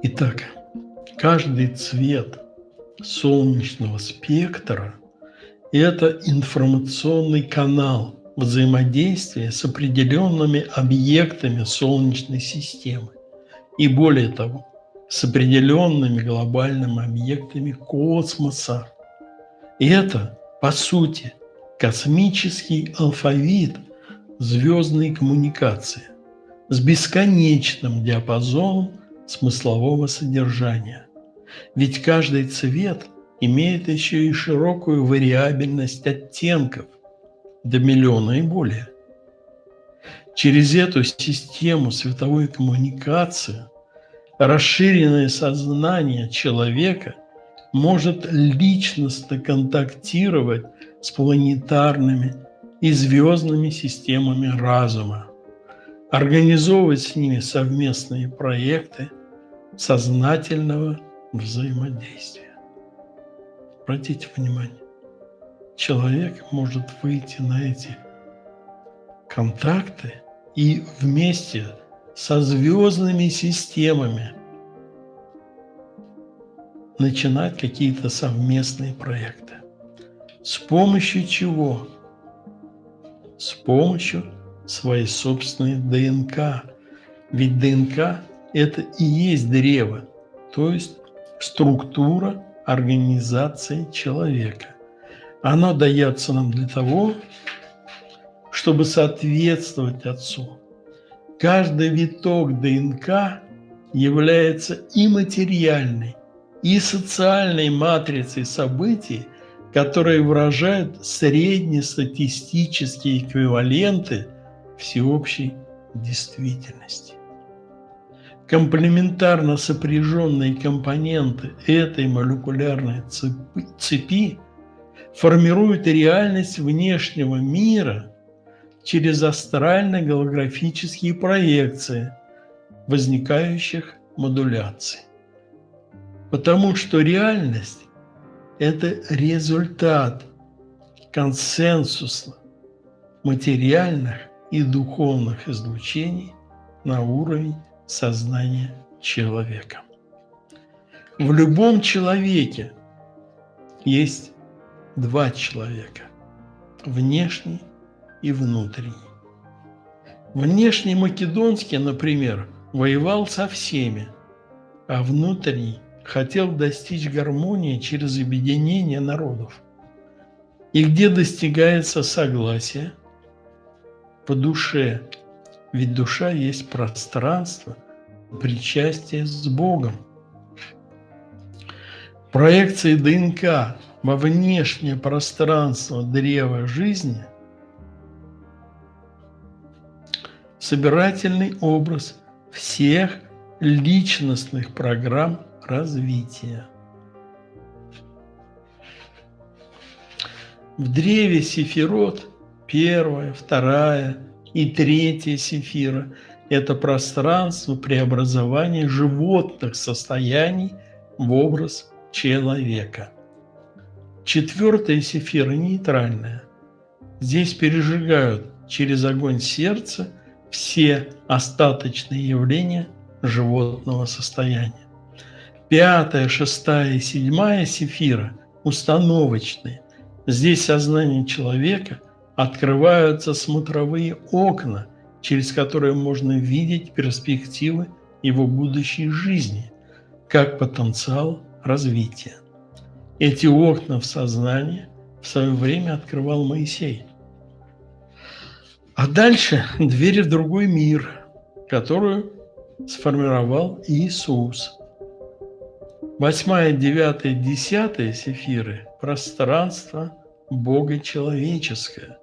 Итак, каждый цвет солнечного спектра – это информационный канал взаимодействия с определенными объектами Солнечной системы. И более того, с определенными глобальными объектами космоса. И это, по сути, космический алфавит звездной коммуникации с бесконечным диапазоном смыслового содержания. Ведь каждый цвет имеет еще и широкую вариабельность оттенков до миллиона и более. Через эту систему световой коммуникации расширенное сознание человека может личностно контактировать с планетарными и звездными системами разума, организовывать с ними совместные проекты сознательного взаимодействия. Обратите внимание, человек может выйти на эти контакты и вместе со звездными системами начинать какие-то совместные проекты. С помощью чего? С помощью своей собственной ДНК. Ведь ДНК – это и есть древо, то есть структура организации человека. Оно дается нам для того, чтобы соответствовать Отцу. Каждый виток ДНК является и материальной, и социальной матрицей событий, которые выражают среднестатистические эквиваленты всеобщей действительности. Комплементарно сопряженные компоненты этой молекулярной цепи формируют реальность внешнего мира через астрально-голографические проекции возникающих модуляций. Потому что реальность – это результат консенсуса материальных и духовных излучений на уровень сознания человека. В любом человеке есть два человека – внешний и внутренний. Внешний македонский, например, воевал со всеми, а внутренний хотел достичь гармонии через объединение народов. И где достигается согласие? По душе. Ведь душа есть пространство причастия с Богом. Проекции ДНК во внешнее пространство древа жизни – собирательный образ всех личностных программ развития. В древе Сефирот первая, вторая и третья Сефира – это пространство преобразования животных состояний в образ человека. Четвертая Сефира – нейтральная. Здесь пережигают через огонь сердца все остаточные явления животного состояния. Пятая, шестая и седьмая сефира установочные. Здесь сознание человека открываются смотровые окна, через которые можно видеть перспективы его будущей жизни, как потенциал развития. Эти окна в сознании в свое время открывал Моисей. А дальше дверь в другой мир, которую сформировал Иисус. Восьмая, девятая, десятая сефиры – пространство Бога человеческое,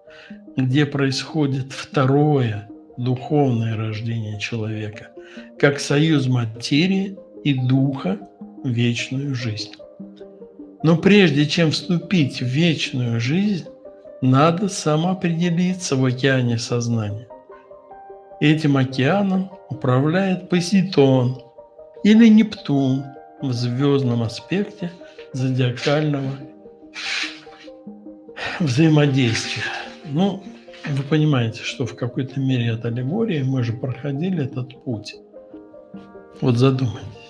где происходит второе духовное рождение человека, как союз материи и духа в вечную жизнь. Но прежде чем вступить в вечную жизнь, надо самоопределиться в океане сознания. Этим океаном управляет Посейдон или Нептун в звездном аспекте зодиакального взаимодействия. Ну, вы понимаете, что в какой-то мере это аллегория, мы же проходили этот путь. Вот задумайтесь.